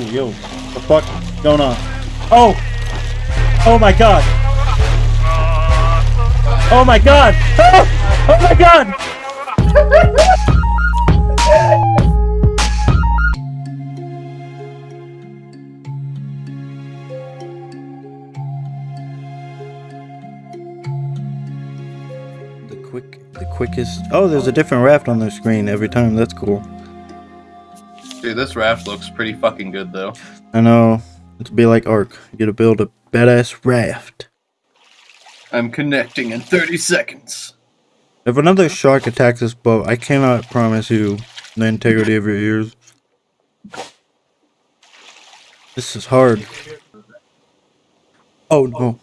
Ooh, yo, the fuck going on? Oh! Oh my god! Oh my god! Oh, oh my god! The quick, the quickest. Oh, there's a different raft on the screen every time. That's cool. Dude, this raft looks pretty fucking good though. I know. It'll be like Ark. You gotta build a badass raft. I'm connecting in 30 seconds. If another shark attacks this boat, I cannot promise you the integrity of your ears. This is hard. Oh no.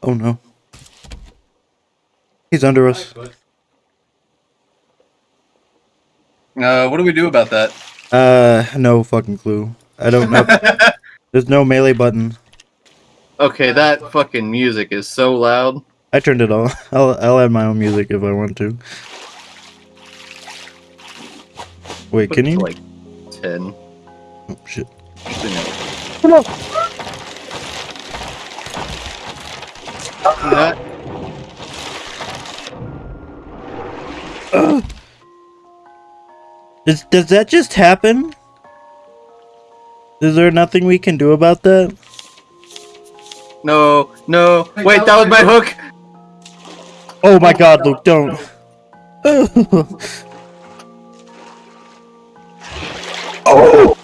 Oh no. He's under us. Uh, what do we do about that? Uh, no fucking clue. I don't know. There's no melee button. Okay, that fucking music is so loud. I turned it on. I'll, I'll add my own music if I want to. Wait, Put can you? Like 10. Oh, shit. Come on. That, Does, does that just happen? Is there nothing we can do about that? no, no. Wait, that was my hook. Oh my god, Luke, don't. oh!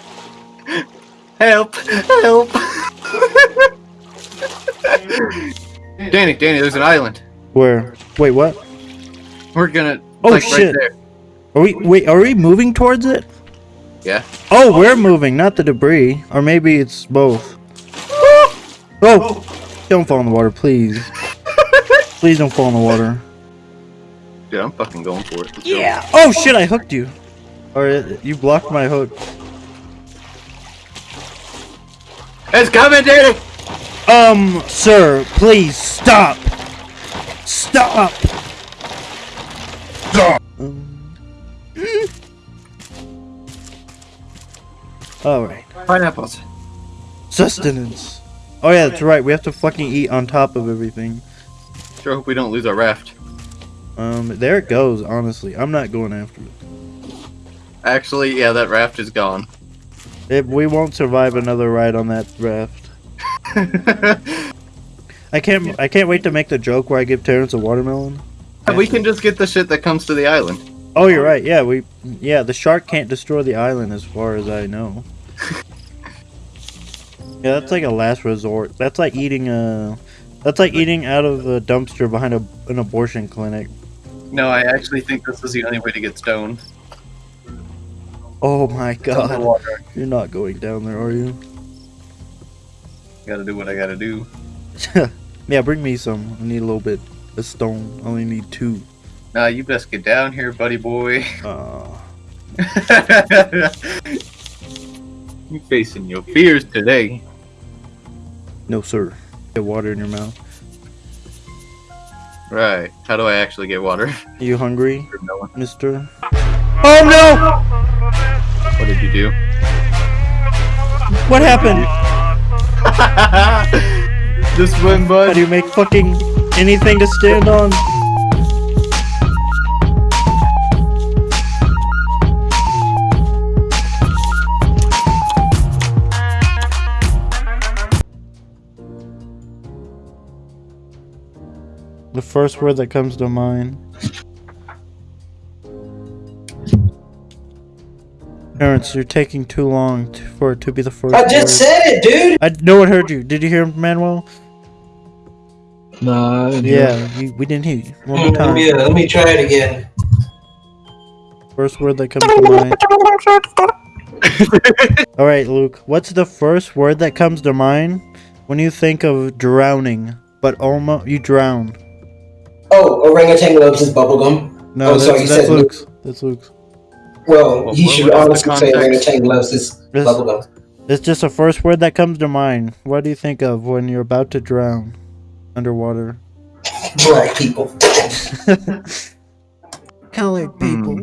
Help! Help! Danny, Danny, there's an island. Where? Wait, what? We're gonna. Oh, like, shit. Right there. Are we, wait, are we moving towards it? Yeah. Oh, we're moving, not the debris. Or maybe it's both. Oh! Don't fall in the water, please. Please don't fall in the water. Dude, I'm fucking going for it. Let's go. Oh shit, I hooked you. Or uh, you blocked my hook. It's coming, Danny! Um, sir, please stop. Stop. Alright. Pineapples. Sustenance. Oh yeah, that's right. We have to fucking eat on top of everything. Sure hope we don't lose our raft. Um, there it goes, honestly. I'm not going after it. Actually, yeah, that raft is gone. If we won't survive another ride on that raft. I can't I can't wait to make the joke where I give Terrence a watermelon. we can just get the shit that comes to the island. Oh, you're right. Yeah, we yeah, the shark can't destroy the island as far as I know. yeah, that's like a last resort. That's like eating a that's like eating out of a dumpster behind a, an abortion clinic. No, I actually think this is the only way to get stoned. Oh my god. You're not going down there, are you? Gotta do what I gotta do. yeah, bring me some. I need a little bit of stone. I only need two. Nah, you best get down here, buddy boy. Uh, you facing your fears today. no, sir. Get water in your mouth. Right. How do I actually get water? Are you hungry, Or mister? Oh no! What did you do? What happened? Just swim, How bud. do you make fucking anything to stand on? The first word that comes to mind. Terrence, you're taking too long t- for it to be the first I word. just said it, dude. I, no one heard you. Did you hear Manuel? No. I didn't hear Yeah, you, we didn't hear you. One more. Let me, time. uh, let me try it again. First word that comes to mind. All right, Luke. What's the first word that comes to mind when you think of drowning, but almost you drown? Oh, orangutan loves his bubblegum. No, Oh, that's, sorry, you that's said Luke's. That's Luke's. Well, What- he what- should what is honestly say context? orangutan loves his This- bubblegum. It's just the first word that comes to mind. What do you think of when you're about to drown underwater? Black people. Colored Hmm.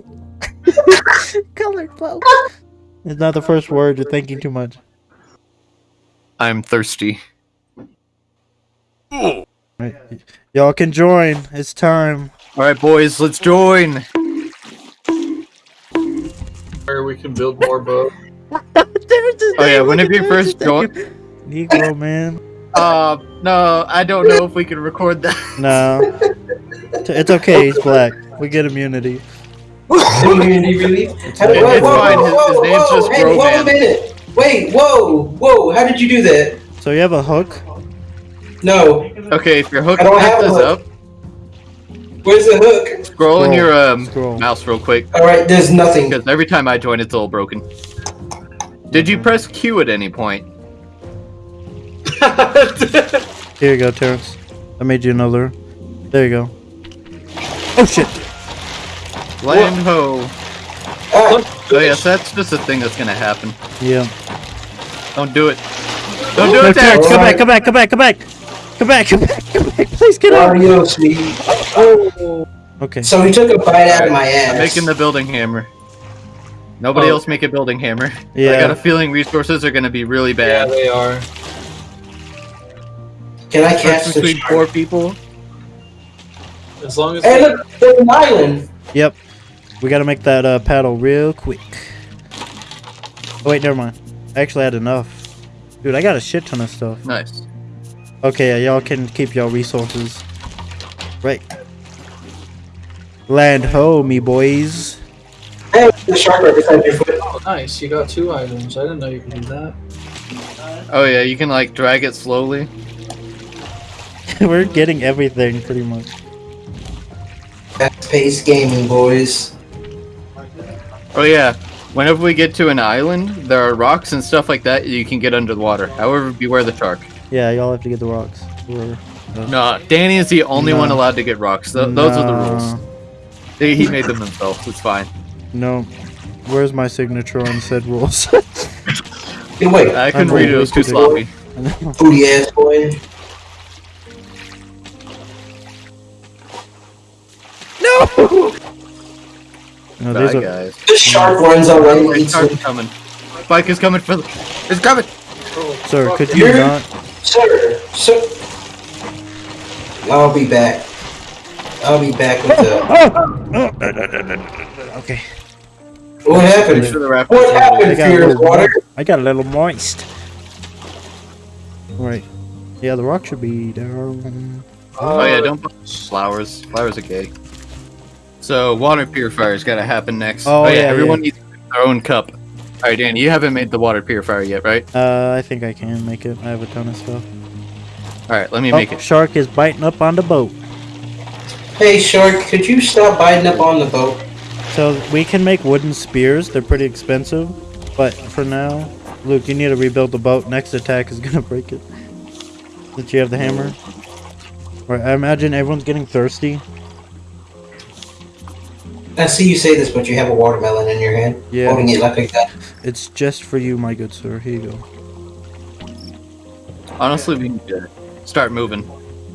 Colored folks. It's not the first word. You're thinking too much. I'm thirsty. Right. Y'all can join. It's time. All right, boys, let's join. Where we can build more boats. Oh yeah, whenever you first join. Negro man. Uh, no, I don't know if we can record that. No. It's- It's okay, he's black. We get immunity. Immunity relief. How did- It's fine, his- his name's just hey, whoa, Groban. a minute. Wait, whoa, whoa. How did you do that? So you have a hook? No. Okay, if your hook I don't have this a hook. up, Where's the hook? scroll in your um, scroll. mouse real quick, All right, there's nothing. because every time I join, it's all broken. Did you press Q at any point? Here you go, Terrence. I made you another. There you go. Oh shit! Land ho. Oh, Oh yes, that's just a thing that's gonna happen. Yeah. Don't do it. Don't do No, it, Terrence, Terrence. come back, come back, come back, come back! Come back, come back, come back! Please get out! Mario sweet. Oh. Okay. So he took a bite out of my ass. I'm making the building hammer. Nobody Oh. else make a building hammer. Yeah. I got a feeling resources are gonna be really bad. Yeah, they are. Can I catch First the between four people. As long as Hey, look, there's an island. Yep. We gotta make that uh, paddle real quick. Oh, wait, never mind. I actually had enough. Dude, I got a shit ton of stuff. Nice. Okay, y'all can keep y'all resources. Right. Land ho, me boys. Hey, the shark right beside your foot. oh, nice, you got two items. I didn't know you could do that. Oh yeah, you can like drag it slowly. We're getting everything, pretty much. Fast paced gaming, boys. Oh yeah. Whenever we get to an island, there are rocks and stuff like that you can get under the water. However, beware the shark. Yeah, y'all have to get the rocks. We're- uh, No, Danny is the only No. one allowed to get rocks. Th- those are the rules. He, he made them himself. It's fine. No. Where's my signature on said rules? Hey, wait, I couldn't I'm read it. It was too sloppy. booty ass boy. no, Bye, these are, guys. The shark runs mm. already. Wait, Eats shark's them. coming. Spike is coming for the. It's coming. sir, could you You're- not? Sir, sir. I'll be back. I'll be back with the. Oh, oh, oh. Okay. What Make happened? sure the raptors What happened, I got a Fear little Water? I got a little moist. Right. Yeah, the rock should be down. Oh yeah, don't put flowers. Flowers are gay. So water purifier's gotta happen next. Oh, yeah, everyone yeah. needs their own cup. All right, Danny, you haven't made the water purifier yet, right? Uh, I think I can make it. I have a ton of stuff. All right, let me Oh, make it. shark is biting up on the boat. Hey, shark, could you stop biting up on the boat? So we can make wooden spears. They're pretty expensive, but for now, Luke, you need to rebuild the boat. Next attack is gonna break it. Did you have the hammer? Right. I imagine everyone's getting thirsty. I see you say this, but you have a watermelon in your hand. Yeah. Holding it like that. It's just for you, my good sir. Here you go. Honestly, we need to start moving.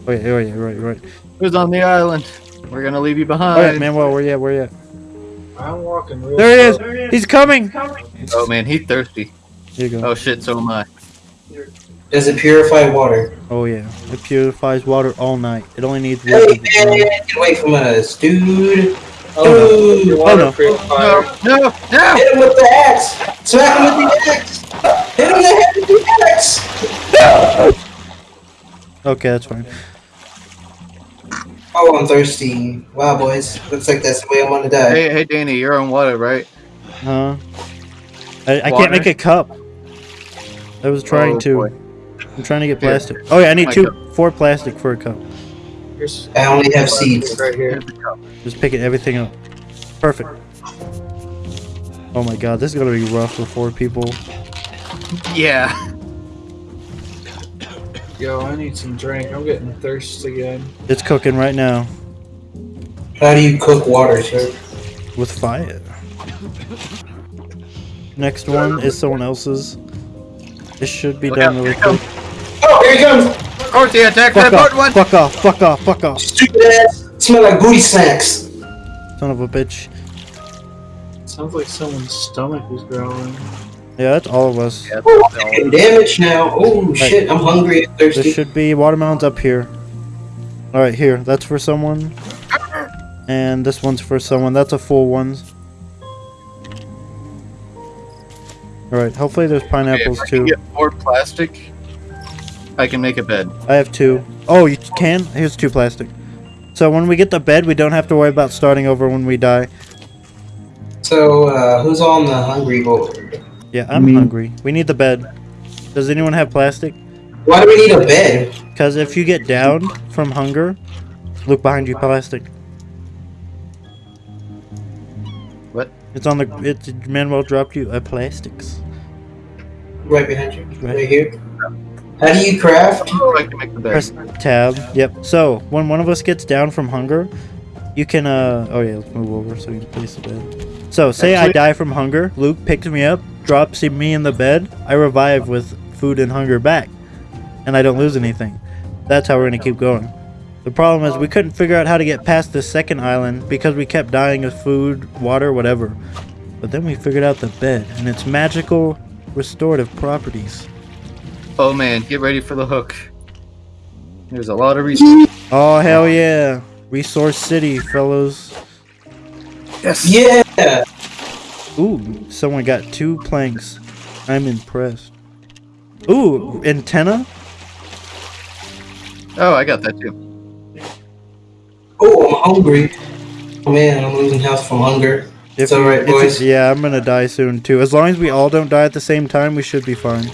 Oh yeah, oh yeah, right, right. Who's on the island? We're gonna leave you yeah, behind. Manuel, where you at? Where you at? I'm walking real There he slow. is. He's coming. Oh man, he's thirsty. Here you go. Oh shit, so am I. Does it purify water? Oh yeah, it purifies water all night. It only needs Hey, water. man, get away from us, dude. Oh no, Dude. your water no. purifier. No, no, no! Hit him with the axe! Smack him with the axe! Hit him in the head with the axe! Okay, that's fine. Oh, I'm thirsty. Wow, boys. Looks like that's the way I want to die. Hey, hey, Danny, you're on water, right? Huh? I, I can't make a cup. I was trying Oh, to. boy. I'm trying to get plastic. Oh yeah, I need two, cup. four plastic for a cup. Here's I only have seeds. right here. Just picking everything up. Perfect. Oh my god, this is gonna be rough for four people. Yeah. Yo, I need some drink. I'm getting thirsty again. It's cooking right now How do you cook water, sir? with fire. Next one is someone else's. This should be Look done out, really here quick. Oh, here he comes! Of course, he attacked Fuck that off! one. Fuck off! Fuck off! Fuck off! Stupid ass! Smell like booty snacks! Son of a bitch. Sounds like someone's stomach is growling. Yeah, that's all of us. Yeah, Oh, all. damage now. Oh shit, I'm hungry and There thirsty. should be watermelons up here. All right, here. That's for someone. And this one's for someone. That's a full one. All right. Hopefully there's Okay, pineapples if I can too. get more plastic, I can make a bed. I have two. Oh, you can? Here's two plastic. So when we get the bed, we don't have to worry about starting over when we die. So, uh, who's on the hungry board? Yeah, I'm Me. hungry. We need the bed. Does anyone have plastic? Why do we need a bed? Because if you get down from hunger, look behind you, plastic. What? It's on the. It's Manuel dropped you a plastics. Right behind you. Right. Right here. How do you craft? Oh, I can make the bed. Press tab. Yep. So when one of us gets down from hunger, you can. uh Oh yeah, let's move over so you can place the bed. So say I die from hunger. Luke picks me up, drops me in the bed. I revive with food and hunger back, and I don't lose anything. That's how we're gonna keep going. The problem is we couldn't figure out how to get past the second island because we kept dying of food, water, whatever. But then we figured out the bed and its magical restorative properties. Oh man, get ready for the hook. There's a lot of resources. Oh hell yeah! Resource City, fellows. Yes. Yeah. Ooh, someone got two planks. I'm impressed. Ooh, antenna? Oh, I got that too. Oh, I'm hungry. Oh man, I'm losing health from hunger. It's alright, boys. yeah, I'm gonna die soon too. As long as we all don't die at the same time, we should be fine.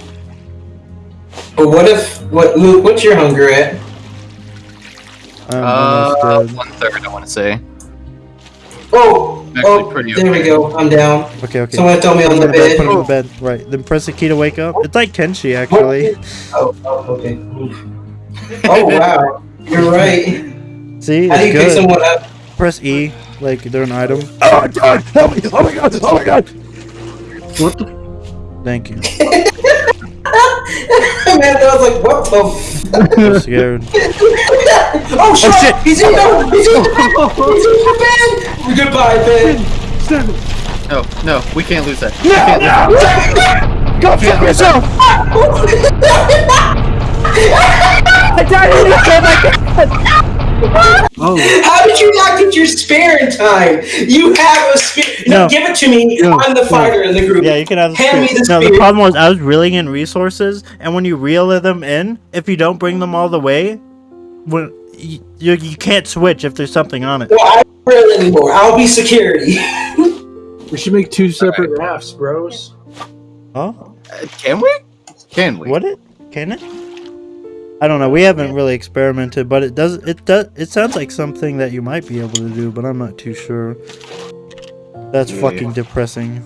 But what if what Luke? What's your hunger at? I'm Uh, one third, I want to say. Oh, oh, pretty there we go. I'm down. Okay, okay. Someone told me on the bed, bed. put him in bed. Right. Then press the key to wake up. It's like Kenshi, actually. Oh, oh, okay. Oh wow, you're right. See? How do you It's pick someone up? Press E, like they're an item. Oh my god! Help me! Oh my god! Oh my god! What the? Thank you. Man, I was like, what the? I'm scared. F- oh shit! Oh, shit. He's in the oh. he's in the he's in the bed. Goodbye, Ben. No, no, we can't lose that. No! No! Go fuck yourself! I died in the oh my god! Oh, How did you not get your spare in time? You have a spear. No, No. give it to me. No. I'm the fighter in the group. Yeah, you can have the Hand me spear. the No, the problem was I was reeling in resources, and when you reel them in, if you don't bring them all the way, when you, you, you can't switch if there's something on it. Well, I don't reel anymore. I'll be security. We should make two separate rafts, bros. Huh? Uh, can we? Can we? What it? Can it? I don't know. We haven't really experimented, but it does. It does. It sounds like something that you might be able to do, but I'm not too sure. That's Yeah. fucking depressing.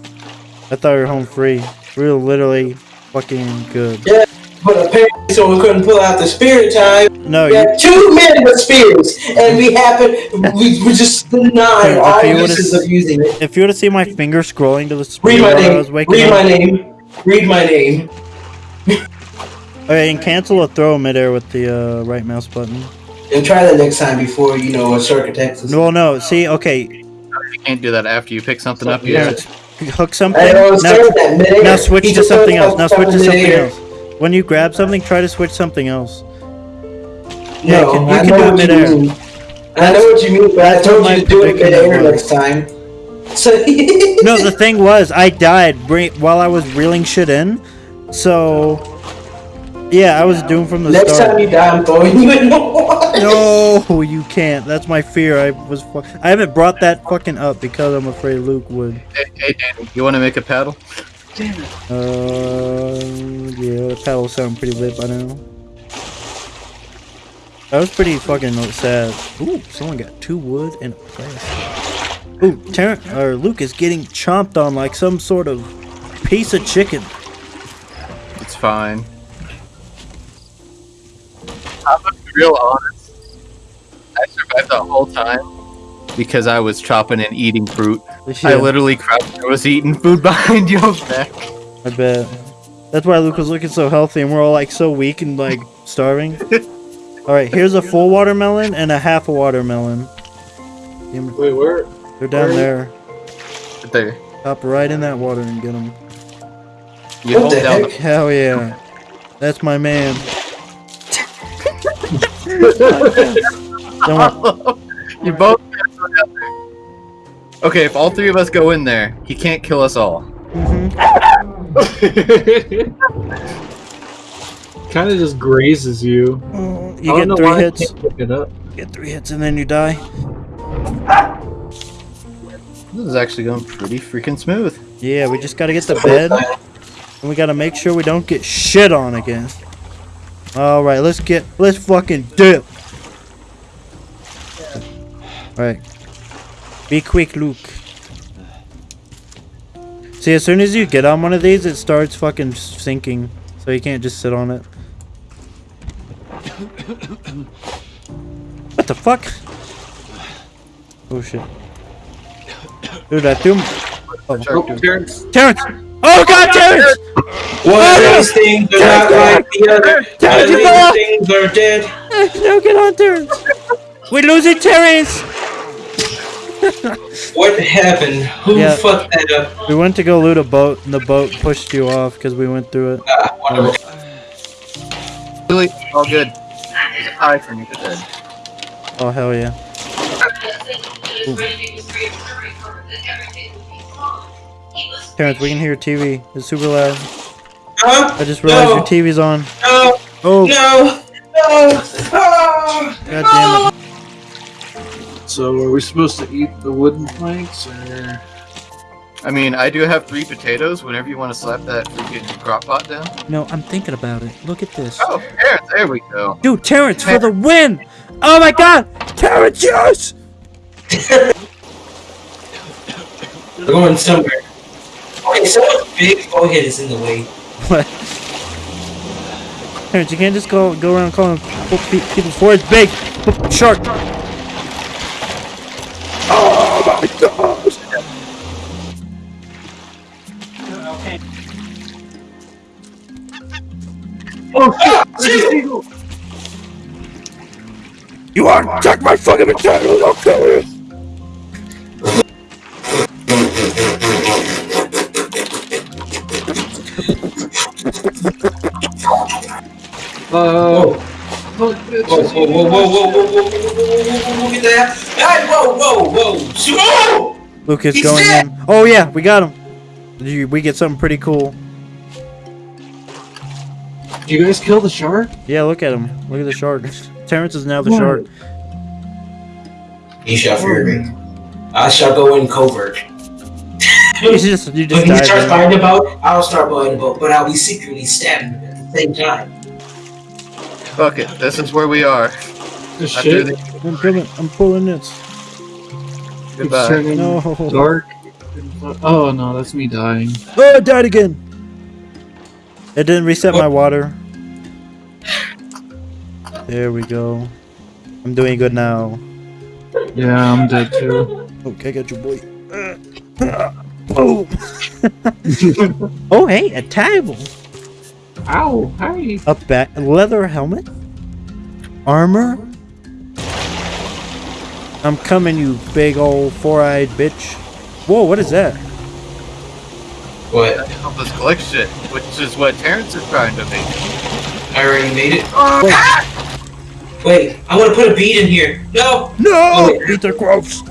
I thought we were home free. We were literally fucking good. Yeah, but apparently, someone couldn't pull out the spear in time. No, We you, had two men with spears, and we happened. We, we just denied If all you would've uses of using it. if you would have seen my finger scrolling to the spear Read my while I name. was waking Read up. my name. Read my name. Okay, and cancel a throw midair with the uh, right mouse button. And try that next time before you know a shark attacks us. No, no. See, okay, You can't do that after you pick something up. yeah. Yeah. hook something. Know, Now, start that midair. now switch He to something else. Now switch to something else. When you grab something, try to switch something else. No, Yeah, you can- you I can know do it what midair. you mean. I know what you mean, but I told you to do it predicament midair was. next time. So No, the thing was, I died while I was reeling shit in. So, yeah, I was doomed from the next start. time you die, I'm throwing you in the water. No, you can't. That's my fear. I was. I haven't brought that fucking up because I'm afraid Luke would. Hey, hey Danny, you want to make a paddle? Damn it. Uh, yeah, the paddle sound pretty lit by now. That was pretty fucking sad. Ooh, someone got two wood and a plastic. Ooh, Terrence or Luke is getting chomped on like some sort of piece of chicken. It's fine. I'm gonna be real honest. I survived the whole time because I was chopping and eating fruit. I literally crouched and was eating food behind your back. I bet. That's why Luke was looking so healthy, and we're all like so weak and like starving. all right, here's a full watermelon and a half a watermelon. Wait, where? They're down Where- there. There. Hop right in that water and get them. You What hold the down heck? Hell yeah. That's my man. Don't worry. the. You both. Okay, if all three of us go in there, he can't kill us all. Mhm. kind of just grazes you. I You don't get know three why hits. it up. Get three hits and then you die. This is actually going pretty freaking smooth. Yeah, we just gotta get the bed. And we gotta make sure we don't get shit on again. Alright, let's get let's fucking dip. Alright. Be quick, Luke. See, as soon as you get on one of these, it starts fucking sinking. So you can't just sit on it. What the fuck? Oh shit. Dude, I threw him. Oh, Terrence. Terrence! Oh god, Terrence! One of these things are not like the other. One of these things are dead. No, get on, Terrence! We're losing Terrence! What happened? Who Yeah. fucked that up? We went to go loot a boat, and the boat pushed you off because we went through it. Ah, whatever. Really, all good. There's a pie for me today. Oh, hell yeah. Terrence, we can hear your TV. It's super loud. Huh? I just realized No. your TV's on. No, Oh, no, no. Ah, god damn it. So are we supposed to eat the wooden planks or? I mean, I do have three potatoes. Whenever you want to slap that freaking crock pot down. No, I'm thinking about it. Look at this. Oh, there, there we go. Dude, Terrence for the win! Oh my god! Terrence, yes! We're going somewhere like someone's big forehead is in the way. What? Parents, you can't just go go around calling people foreheads big. Shark. Oh my god. Okay. Oh ah, shit! Ah, you my fucking vagina, I'll kill you! Whoa. Whoa, whoa, whoa, whoa, whoa, whoa, whoa, whoa, whoa, whoa, look at that. Hey, whoa, whoa, whoa. Whoa! Lucas He's going dead. in. Oh yeah, we got him. You- We get something pretty cool. Did you guys kill the shark? Yeah, look at him. Look at the shark. Terrence is now the What? shark. He shall fear me. I shall go in covert. You just you just When he starts dive in. buying the boat, I'll start buying the boat, but I'll be secretly stabbing him at the same time. Fuck it. This is where we are. The After shit. the I'm pulling. I'm pulling this. Goodbye. No. dark. Oh no, that's me dying. Oh, I died again. It didn't reset my water. There we go. I'm doing good now. Yeah, I'm dead too. Okay, got your boy. Uh, uh, boom. oh, hey, a table. Ow! Hi. A back leather helmet. Armor. I'm coming, you big old four-eyed bitch. Whoa, what is that? What? Help us collect shit, which is what Terrence is trying to make. I already made it. Oh, Wait, Wait, I want to put a bead in here. No, no! Oh. Beat the gross.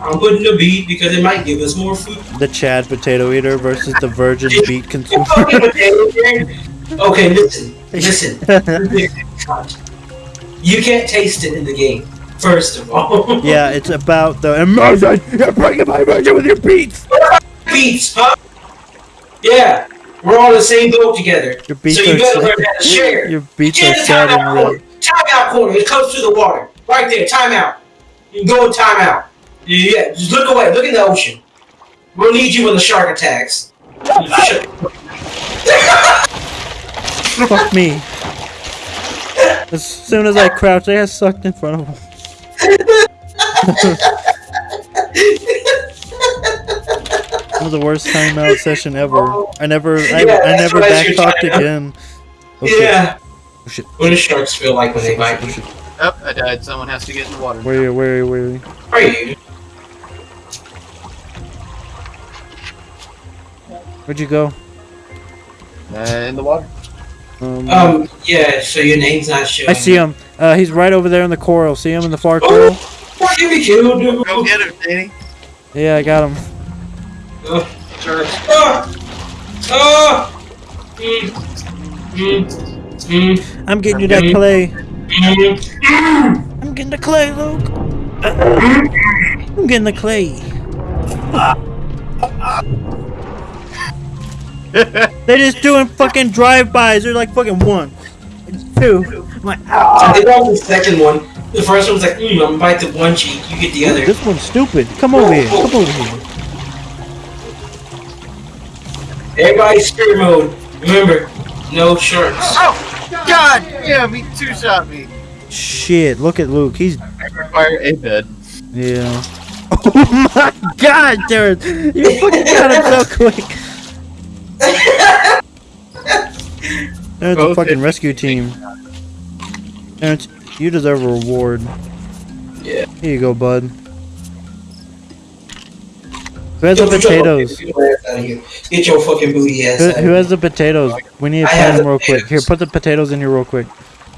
I'm putting a bead because it might give us more food. The Chad potato eater versus the virgin beet consumer. Fucking potato here. Okay, listen, listen. You can't taste it in the game. First of all. yeah, it's about the immersion. You're bringing my immersion with your beats. Beats, huh? Yeah, we're all in the same boat together. Your beats so you better learn how to share. Your beats Get are sad and red. corner. Timeout corner. It comes to the water. Right there. Timeout. You can go in timeout. Yeah, just look away. Look in the ocean. We'll need you when the shark attacks. Fuck me. As soon as I crouched, I got sucked in front of him. It was the worst timeout session ever. I never, I, Yeah, I that's never why it's your backtalked again. Oh, shit. yeah. Oh, shit. What do sharks feel like when they oh, bite you? Oh, I died. Someone has to get in the water. Where are you? Where are you? Where are you? Are you? Where'd you go? Uh, in the water. Um, Um, yeah, so your name's not showing. I see him. Uh, he's right over there in the coral. See him in the far coral? Oh, give me killed, dude. Go get him, Danny. Yeah, I got him. Ah! Ah! Mm. Mm. Mm. I'm getting you that clay. Mm. I'm getting the clay, Luke. I'm getting the clay. They're just doing fucking drive-bys. They're like fucking one, two. I'm like, I think that was the second one. The first one was like, mm, I'm gonna bite the one cheek, you get the other. this one's stupid. Come over here. Come over here. Everybody spirit mode. Remember, no sharks. Oh, God damn, he two shot me. Shit, look at Luke. He's I require a bed. yeah. Oh my God, Jared! You fucking got him so quick. There's a fucking rescue team. Terrence, you deserve a reward. Yeah. Here you go, bud. Who has the Yo, your potatoes? fucking booty ass outta here. Get your fucking booty ass Who, out of who has the potatoes? We need to plant them the real quick. Here, put the potatoes in here real quick.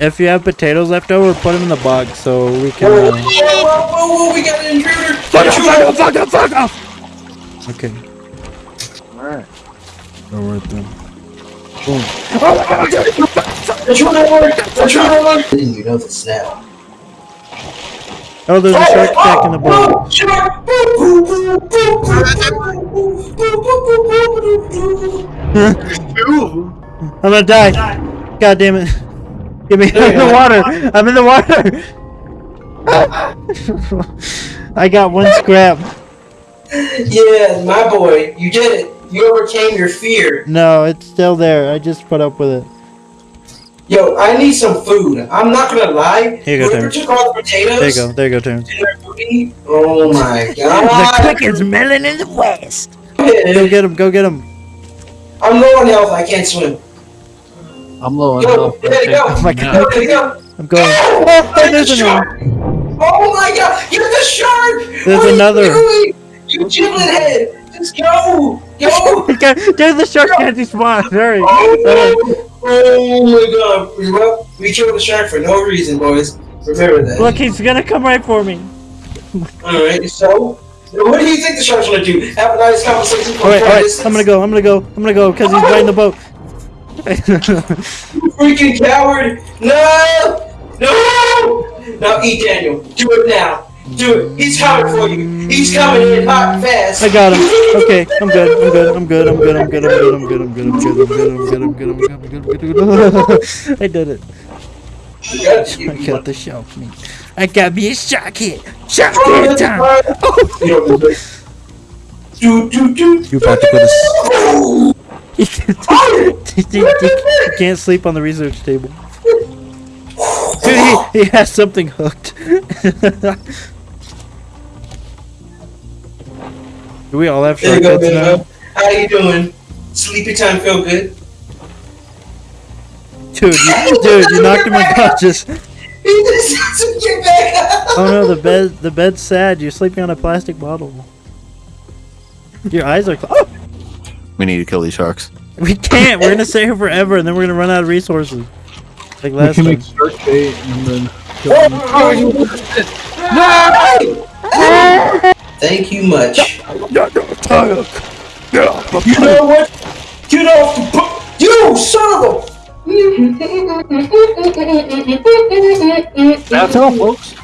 If you have potatoes left over, put them in the box so we can. Whoa, Uh... whoa, whoa, whoa, whoa, we got an intruder! Fuck off! Intruder! Fuck off! Fuck off! Fuck off! Okay. Don't? Oh, there's a shark in the boat. I'm gonna die. God damn it. Get me out of the water. I'm in the water. I got one scrap. Yeah, my boy. You did it. You overcame your fear. No, it's still there. I just put up with it. Yo, I need some food. I'm not gonna lie. Here you go, Terrence. took all the potatoes There you go. There you go, Terrence. in their booty, oh my god. The god. cricket's melon in the west. Go get him. Go get him. I'm low on health. I can't swim. I'm low on health. there you go. Oh my There god. you go. I'm going. Oh, Oh, there's there's another. shark. Oh my god, you're the shark. There's what are another. You, doing? you giblet head. Just go. Go. There's the shark candy spawn. Hurry. Oh, oh my god. Well, we killed the shark for no reason, boys. Remember that. Look, he's gonna come right for me. Alright, so what do you think the shark's gonna do? Have a nice conversation Alright, alright. I'm gonna go. I'm gonna go. I'm gonna go because he's oh! right in the boat. you Freaking coward! No! No! Now eat Daniel. Do it now. It. He's coming for you. He's coming in hot fast. I got him. Okay, I'm good. I'm good. I'm good. I'm good. I'm good. I'm good. I'm good. I'm good. I'm good. I'm good. I'm good. I'm good. I'm good. I'm good. I'm good. I'm good. I did it. You. I got the shark meat. I got me a shark hit. Oh, hit time. fine. Oh, You know, there's like- Do, do, do. You about to go to he can't, he, he, he can't sleep on the research table. Dude, he, he has something hooked. Do we all have There you shark go, now? How you doing? Sleepy time feel good? Dude, you, dude, you knocked him unconscious. He just has to get back up. Oh no, the bed, the bed's sad. You're sleeping on a plastic bottle. Your eyes are. Cl- oh, We need to kill these sharks. we can't. We're gonna stay here forever, and then we're gonna run out of resources. Like last We last can time. make shark bait and then kill oh, them. Oh, oh, Thank you much. You know what? Get off the boat! You son of a! That's all, folks.